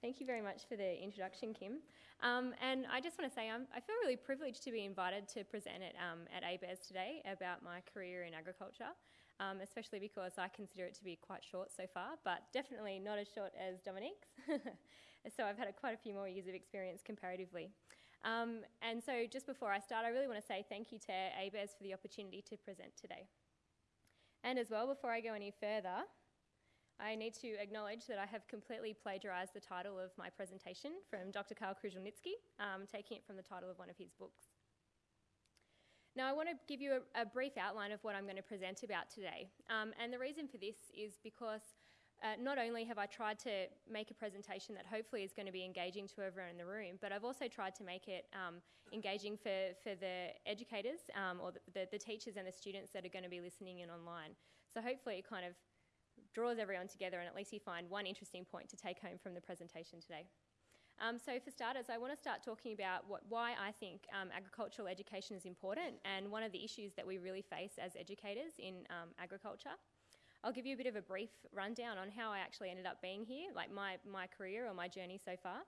Thank you very much for the introduction, Kim. Um, and I just want to say I'm, i feel really privileged to be invited to present at, um, at ABARES today about my career in agriculture, um, especially because I consider it to be quite short so far, but definitely not as short as Dominique's. so I've had a, quite a few more years of experience comparatively. Um, and so just before I start, I really want to say thank you to ABARES for the opportunity to present today. And as well, before I go any further, I need to acknowledge that I have completely plagiarised the title of my presentation from Dr. Karl Kruszelnicki, um, taking it from the title of one of his books. Now, I want to give you a, a brief outline of what I'm going to present about today. Um, and the reason for this is because uh, not only have I tried to make a presentation that hopefully is going to be engaging to everyone in the room, but I've also tried to make it um, engaging for, for the educators um, or the, the, the, teachers and the students that are going to be listening in online. So hopefully it kind of draws everyone together and at least you find one interesting point to take home from the presentation today. Um, so for starters, I want to start talking about what, why I think um, agricultural education is important and one of the issues that we really face as educators in um, agriculture. I'll give you a bit of a brief rundown on how I actually ended up being here, like my, my career or my journey so far.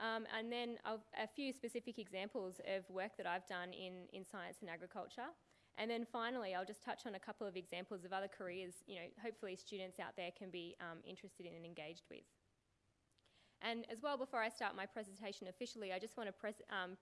Um, and then I'll, a few specific examples of work that I've done in, in science and agriculture. And then finally, I'll just touch on a couple of examples of other careers, you know, hopefully students out there can be um, interested in and engaged with. And as well, before I start my presentation officially, I just want to um,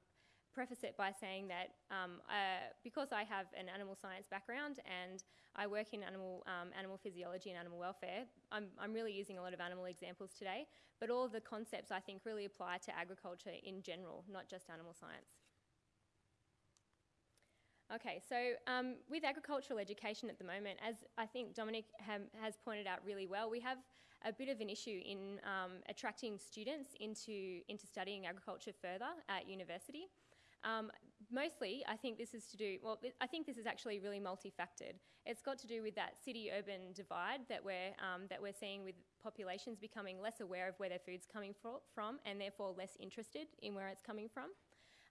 preface it by saying that um, uh, because I have an animal science background and I work in animal, um, animal physiology and animal welfare, I'm, I'm really using a lot of animal examples today, but all of the concepts I think really apply to agriculture in general, not just animal science. Okay, so um, with agricultural education at the moment, as I think Dominic has pointed out really well, we have a bit of an issue in um, attracting students into, into studying agriculture further at university. Um, mostly, I think this is to do, well, I think this is actually really multifactored. It's got to do with that city-urban divide that we're, um, that we're seeing with populations becoming less aware of where their food's coming from and therefore less interested in where it's coming from.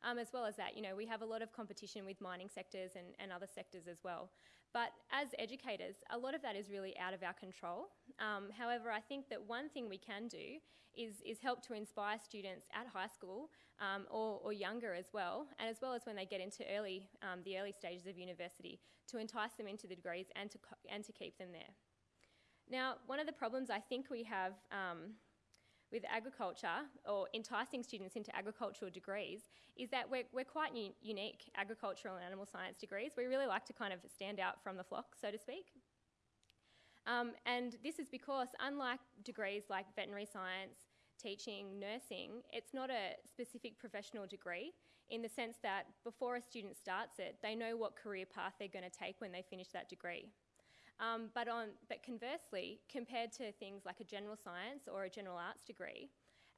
Um, as well as that, you know, we have a lot of competition with mining sectors and, and other sectors as well. But as educators, a lot of that is really out of our control. Um, however, I think that one thing we can do is, is help to inspire students at high school um, or, or, younger as well, and as well as when they get into early, um, the early stages of university, to entice them into the degrees and to, and to keep them there. Now, one of the problems I think we have um, with agriculture or enticing students into agricultural degrees is that we're, we're quite unique agricultural and animal science degrees. We really like to kind of stand out from the flock, so to speak. Um, and this is because, unlike degrees like veterinary science, teaching, nursing, it's not a specific professional degree in the sense that before a student starts it, they know what career path they're going to take when they finish that degree. Um, but, on, but conversely, compared to things like a general science or a general arts degree,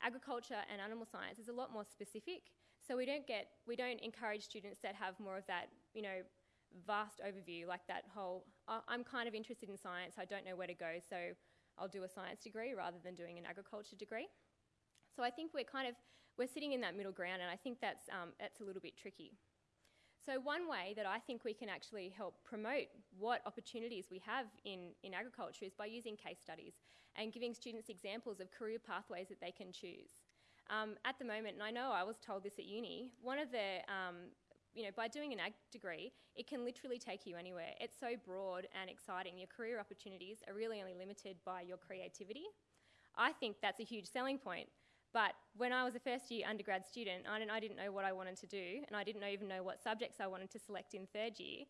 agriculture and animal science is a lot more specific. So we don't get, we don't encourage students that have more of that, you know, vast overview, like that whole, I'm kind of interested in science, I don't know where to go, so I'll do a science degree rather than doing an agriculture degree. So I think we're kind of, we're sitting in that middle ground and I think that's, um, that's a little bit tricky. So one way that I think we can actually help promote what opportunities we have in, in agriculture is by using case studies and giving students examples of career pathways that they can choose. Um, at the moment, and I know I was told this at uni, one of the, um, you know, by doing an ag degree, it can literally take you anywhere. It's so broad and exciting. Your career opportunities are really only limited by your creativity. I think that's a huge selling point but when I was a first year undergrad student, I didn't, I didn't know what I wanted to do, and I didn't even know what subjects I wanted to select in third year.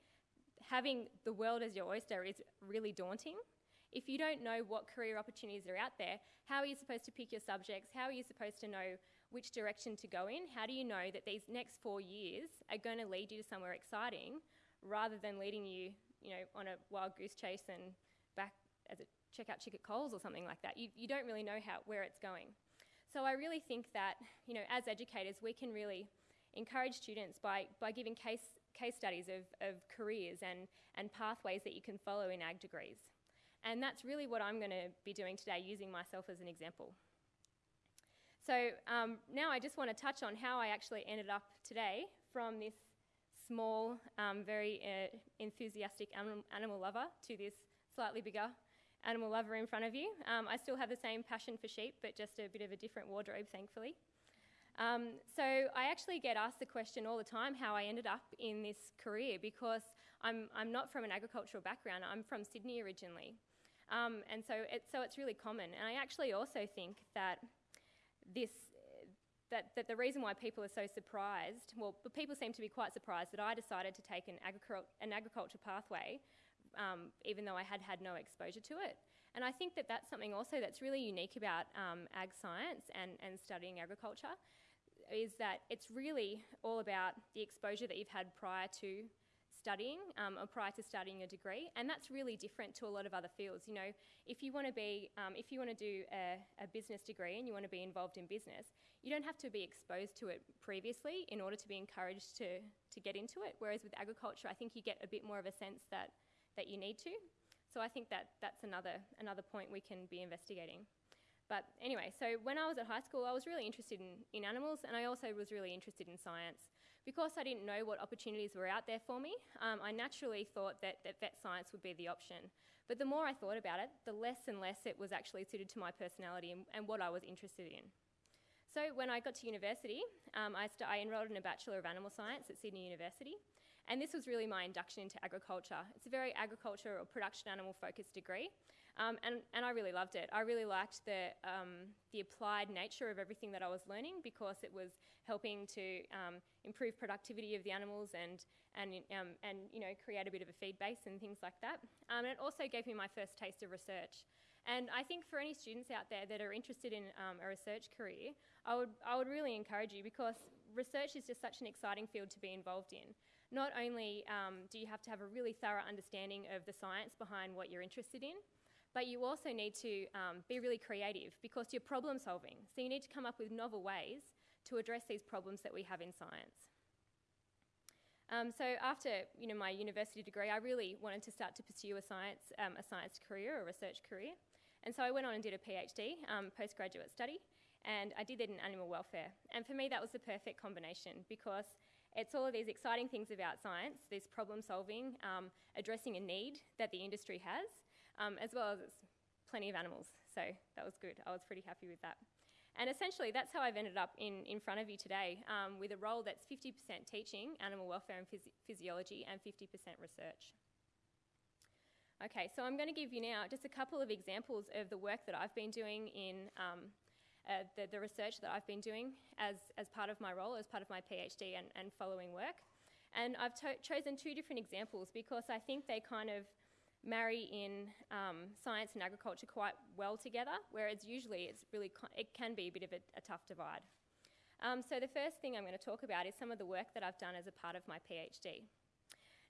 Having the world as your oyster is really daunting. If you don't know what career opportunities are out there, how are you supposed to pick your subjects? How are you supposed to know which direction to go in? How do you know that these next four years are going to lead you to somewhere exciting rather than leading you, you know, on a wild goose chase and back as a checkout chick at Coles or something like that? You, you don't really know how, where it's going. So I really think that, you know, as educators, we can really encourage students by, by giving case, case studies of, of careers and, and pathways that you can follow in ag degrees. And that's really what I'm going to be doing today, using myself as an example. So um, now I just want to touch on how I actually ended up today from this small, um, very uh, enthusiastic animal, animal lover to this slightly bigger animal lover in front of you. Um, I still have the same passion for sheep, but just a bit of a different wardrobe, thankfully. Um, so I actually get asked the question all the time how I ended up in this career because I'm, I'm not from an agricultural background. I'm from Sydney originally. Um, and so, it, so it's really common. And I actually also think that this that, that the reason why people are so surprised, well, people seem to be quite surprised that I decided to take an, agricul- an agriculture pathway, um, even though I had had no exposure to it. And I think that that's something also that's really unique about um, ag science and, and studying agriculture, is that it's really all about the exposure that you've had prior to studying um, or prior to studying a degree, and that's really different to a lot of other fields. You know, if you want to be, um, if you want to do a, a, business degree and you want to be involved in business, you don't have to be exposed to it previously in order to be encouraged to to get into it. Whereas with agriculture, I think you get a bit more of a sense that that you need to. So I think that that's another another point we can be investigating. But anyway, so when I was at high school, I was really interested in, in animals and I also was really interested in science. Because I didn't know what opportunities were out there for me, um, I naturally thought that, that vet science would be the option. But the more I thought about it, the less and less it was actually suited to my personality and, and what I was interested in. So when I got to university, um, I, I enrolled in a Bachelor of Animal Science at Sydney University. And this was really my induction into agriculture. It's a very agriculture or production animal focused degree. Um, and, and I really loved it. I really liked the, um, the applied nature of everything that I was learning because it was helping to um, improve productivity of the animals and, and, um, and you know, create a bit of a feed base and things like that. Um, and it also gave me my first taste of research. And I think for any students out there that are interested in um, a research career, I would, I would really encourage you because research is just such an exciting field to be involved in. Not only um, do you have to have a really thorough understanding of the science behind what you're interested in, but you also need to um, be really creative because you're problem solving. So you need to come up with novel ways to address these problems that we have in science. Um, so after you know, my university degree, I really wanted to start to pursue a science, um, a science career a research career. And so I went on and did a PhD, um, postgraduate study, and I did it in animal welfare. And for me, that was the perfect combination because it's all of these exciting things about science, this problem solving, um, addressing a need that the industry has, um, as well as plenty of animals. So that was good. I was pretty happy with that. And essentially, that's how I've ended up in, in front of you today um, with a role that's 50% teaching animal welfare and phys- physiology and 50% research. Okay, so I'm going to give you now just a couple of examples of the work that I've been doing in um, uh, the, the, research that I've been doing as, as part of my role, as part of my PhD and, and following work. And I've chosen two different examples because I think they kind of marry in um, science and agriculture quite well together, whereas usually it's really it can be a bit of a, a tough divide. Um, so the first thing I'm going to talk about is some of the work that I've done as a part of my PhD.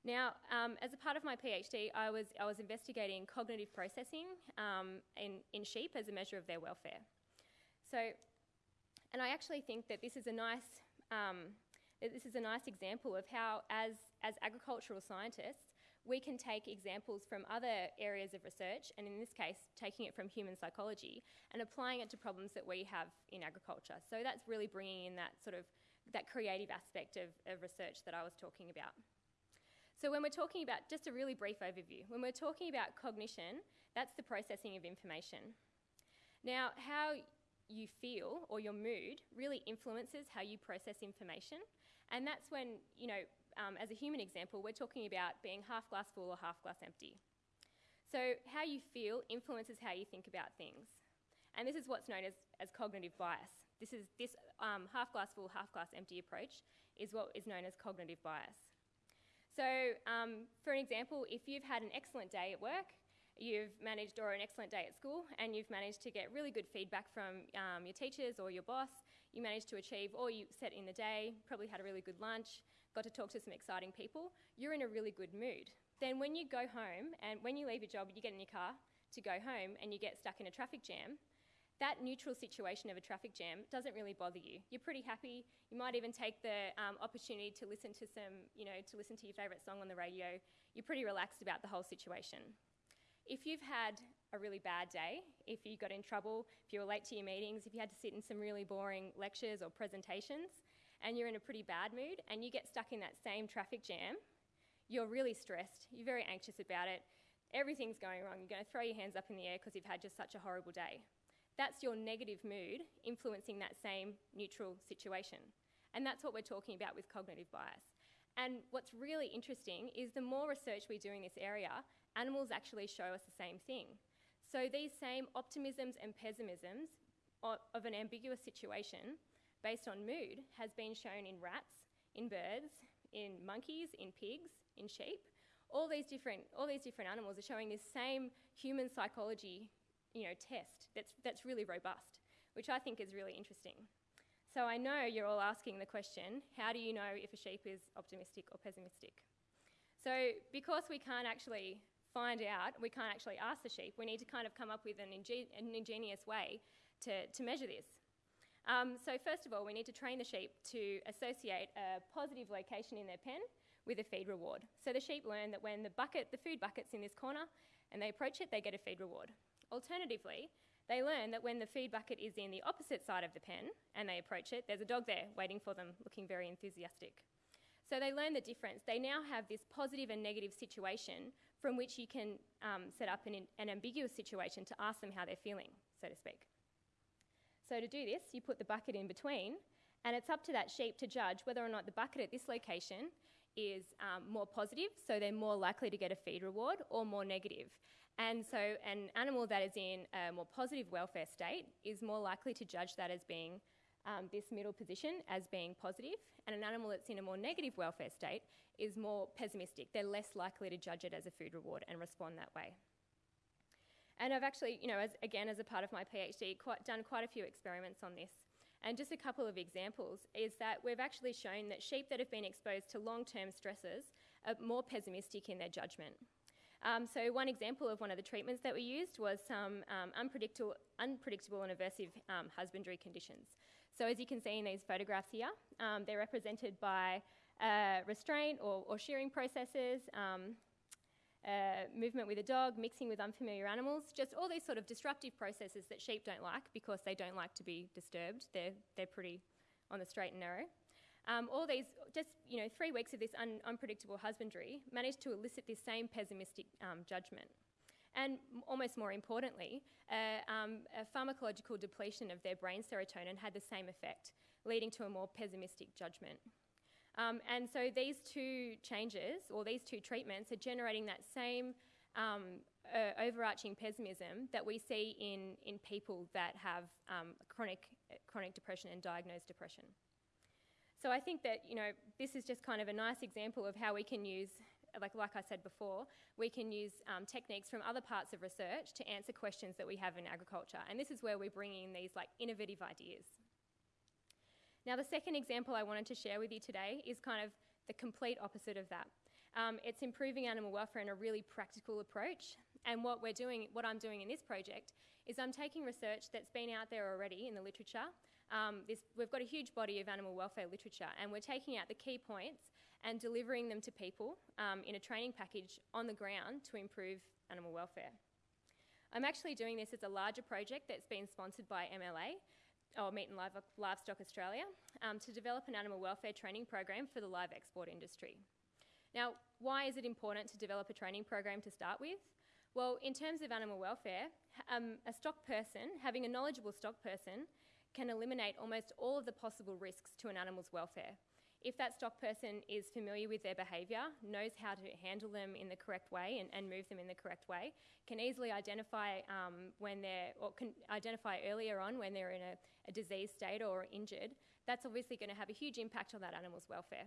Now, um, as a part of my PhD, I was, I was investigating cognitive processing um, in, in sheep as a measure of their welfare. So, and I actually think that this is a nice, um, this is a nice example of how, as, as agricultural scientists, we can take examples from other areas of research, and in this case, taking it from human psychology and applying it to problems that we have in agriculture. So that's really bringing in that sort of that creative aspect of, of research that I was talking about. So when we're talking about, just a really brief overview, when we're talking about cognition, that's the processing of information. Now, how you feel or your mood really influences how you process information. And that's when, you know, um, as a human example, we're talking about being half glass full or half glass empty. So, how you feel influences how you think about things. And this is what's known as, as cognitive bias. This is this um, half glass full, half glass empty approach is what is known as cognitive bias. So, um, for an example, if you've had an excellent day at work, you've managed, or an excellent day at school, and you've managed to get really good feedback from um, your teachers or your boss, you managed to achieve all you set in the day, probably had a really good lunch, got to talk to some exciting people, you're in a really good mood. Then when you go home and when you leave your job, you get in your car to go home and you get stuck in a traffic jam, that neutral situation of a traffic jam doesn't really bother you. You're pretty happy. You might even take the um, opportunity to listen to some, you know, to listen to your favourite song on the radio. You're pretty relaxed about the whole situation. If you've had a really bad day, if you got in trouble, if you were late to your meetings, if you had to sit in some really boring lectures or presentations, and you're in a pretty bad mood and you get stuck in that same traffic jam, you're really stressed, you're very anxious about it. everything's going wrong. You're going to throw your hands up in the air because you've had just such a horrible day. That's your negative mood influencing that same neutral situation. And that's what we're talking about with cognitive bias. And what's really interesting is the more research we do in this area, animals actually show us the same thing. So these same optimisms and pessimisms of an ambiguous situation based on mood has been shown in rats, in birds, in monkeys, in pigs, in sheep. All these different, all these different animals are showing this same human psychology you know, test that's, that's really robust, which I think is really interesting. So I know you're all asking the question, how do you know if a sheep is optimistic or pessimistic? So because we can't actually find out, we can't actually ask the sheep, we need to kind of come up with an, ingen an ingenious way to, to measure this. Um, so first of all, we need to train the sheep to associate a positive location in their pen with a feed reward. So the sheep learn that when the bucket, the food bucket's in this corner, and they approach it, they get a feed reward. Alternatively, they learn that when the feed bucket is in the opposite side of the pen and they approach it, there's a dog there waiting for them, looking very enthusiastic. So they learn the difference. They now have this positive and negative situation from which you can um, set up an, an ambiguous situation to ask them how they're feeling, so to speak. So to do this, you put the bucket in between, and it's up to that sheep to judge whether or not the bucket at this location is um, more positive, so they're more likely to get a feed reward, or more negative. And so an animal that is in a more positive welfare state is more likely to judge that as being um, this middle position as being positive, and an animal that's in a more negative welfare state is more pessimistic. They're less likely to judge it as a food reward and respond that way. And I've actually, you know, as, again, as a part of my PhD, quite, done quite a few experiments on this. And just a couple of examples is that we've actually shown that sheep that have been exposed to long term stresses are more pessimistic in their judgment. Um, so one example of one of the treatments that we used was some um, unpredictable, unpredictable and aversive um, husbandry conditions. So as you can see in these photographs here, um, they're represented by uh, restraint or, or, shearing processes, um, uh, movement with a dog, mixing with unfamiliar animals, just all these sort of disruptive processes that sheep don't like because they don't like to be disturbed. They're, they're pretty on the straight and narrow. Um, all these, just you know, three weeks of this un unpredictable husbandry managed to elicit this same pessimistic um, judgment. And almost more importantly, uh, um, a pharmacological depletion of their brain serotonin had the same effect, leading to a more pessimistic judgment. Um, and so these two changes, or these two treatments, are generating that same um, uh, overarching pessimism that we see in, in people that have um, chronic, chronic depression and diagnosed depression. So I think that, you know, this is just kind of a nice example of how we can use, like, like I said before, we can use um, techniques from other parts of research to answer questions that we have in agriculture. And this is where we're bringing in these, like, innovative ideas. Now, the second example I wanted to share with you today is kind of the complete opposite of that. Um, it's improving animal welfare in a really practical approach. And what we're doing, what I'm doing in this project, is I'm taking research that's been out there already in the literature um, this, we've got a huge body of animal welfare literature, and we're taking out the key points and delivering them to people um, in a training package on the ground to improve animal welfare. I'm actually doing this as a larger project that's been sponsored by MLA, or Meat and Livestock Australia, um, to develop an animal welfare training program for the live export industry. Now, why is it important to develop a training program to start with? Well, in terms of animal welfare, um, a stock person, having a knowledgeable stock person, can eliminate almost all of the possible risks to an animal's welfare. If that stock person is familiar with their behaviour, knows how to handle them in the correct way and, and move them in the correct way, can easily identify um, when they're, or can identify earlier on when they're in a, a disease state or injured, that's obviously going to have a huge impact on that animal's welfare.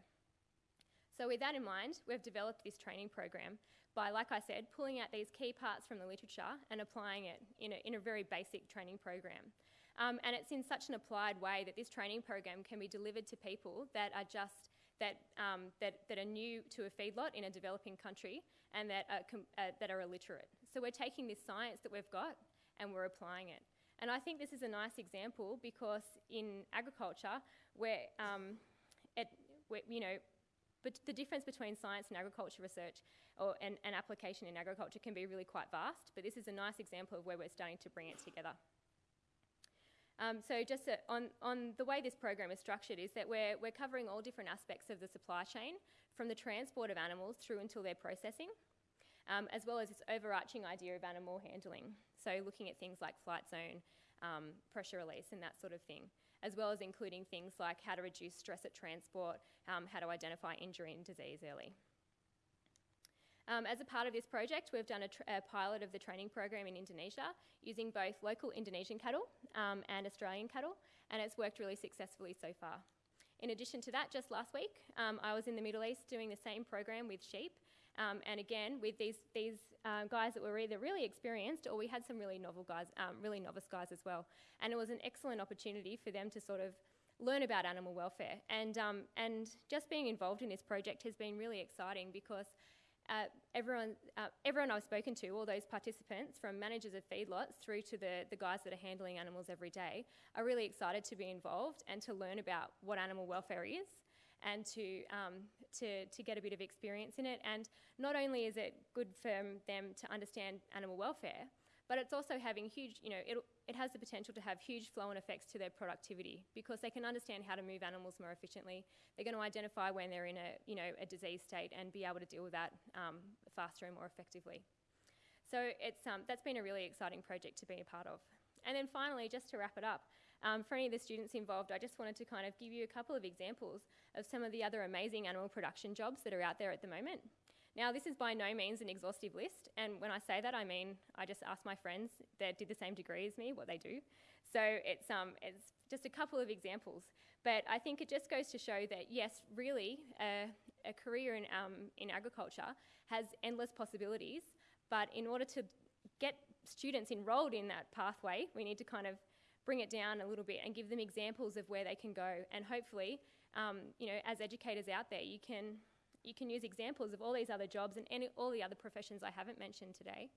So with that in mind, we've developed this training program by, like I said, pulling out these key parts from the literature and applying it in a, in a very basic training program. Um, and it's in such an applied way that this training program can be delivered to people that are just that, um, that, that are new to a feedlot in a developing country and that are, uh, that are illiterate. So we're taking this science that we've got and we're applying it. And I think this is a nice example because in agriculture, where um, it, you know, but the difference between science and agriculture research or, and, and application in agriculture can be really quite vast, but this is a nice example of where we're starting to bring it together. Um, so just on, on the way this program is structured is that we're, we're covering all different aspects of the supply chain from the transport of animals through until their processing. um, as well as this overarching idea of animal handling. So looking at things like flight zone, um, pressure release, and that sort of thing, as well as including things like how to reduce stress at transport, um, how to identify injury and disease early. Um, as a part of this project, we've done a, a, pilot of the training program in Indonesia using both local Indonesian cattle um, and Australian cattle, and it's worked really successfully so far. In addition to that, just last week, um, I was in the Middle East doing the same program with sheep, um, and again with these these uh, guys that were either really experienced or we had some really novel guys, um, really novice guys as well, and it was an excellent opportunity for them to sort of learn about animal welfare. And um, and just being involved in this project has been really exciting because everyone, uh, everyone I've spoken to, all those participants, from managers of feedlots through to the, the guys that are handling animals every day, are really excited to be involved and to learn about what animal welfare is and to, um, to, to get a bit of experience in it. And not only is it good for them to understand animal welfare, but it's also having huge, you know, it, it has the potential to have huge flow on effects to their productivity because they can understand how to move animals more efficiently. They're going to identify when they're in a, you know, a disease state and be able to deal with that um, faster and more effectively. So it's, um, that's been a really exciting project to be a part of. And then finally, just to wrap it up, um, for any of the students involved, I just wanted to kind of give you a couple of examples of some of the other amazing animal production jobs that are out there at the moment. Now, this is by no means an exhaustive list, and when I say that, I mean I just asked my friends that did the same degree as me what they do. So it's, um, it's just a couple of examples, but I think it just goes to show that yes, really, uh, a career in, um, in agriculture has endless possibilities, but in order to get students enrolled in that pathway, we need to kind of bring it down a little bit and give them examples of where they can go, and hopefully, um, you know, as educators out there, you can you can use examples of all these other jobs and any, all the other professions I haven't mentioned today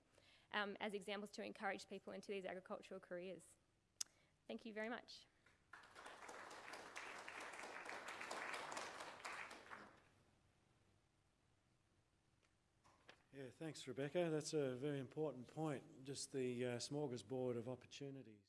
um, as examples to encourage people into these agricultural careers. Thank you very much. Yeah, thanks, Rebecca. That's a very important point. Just the uh, smorgasbord of opportunities.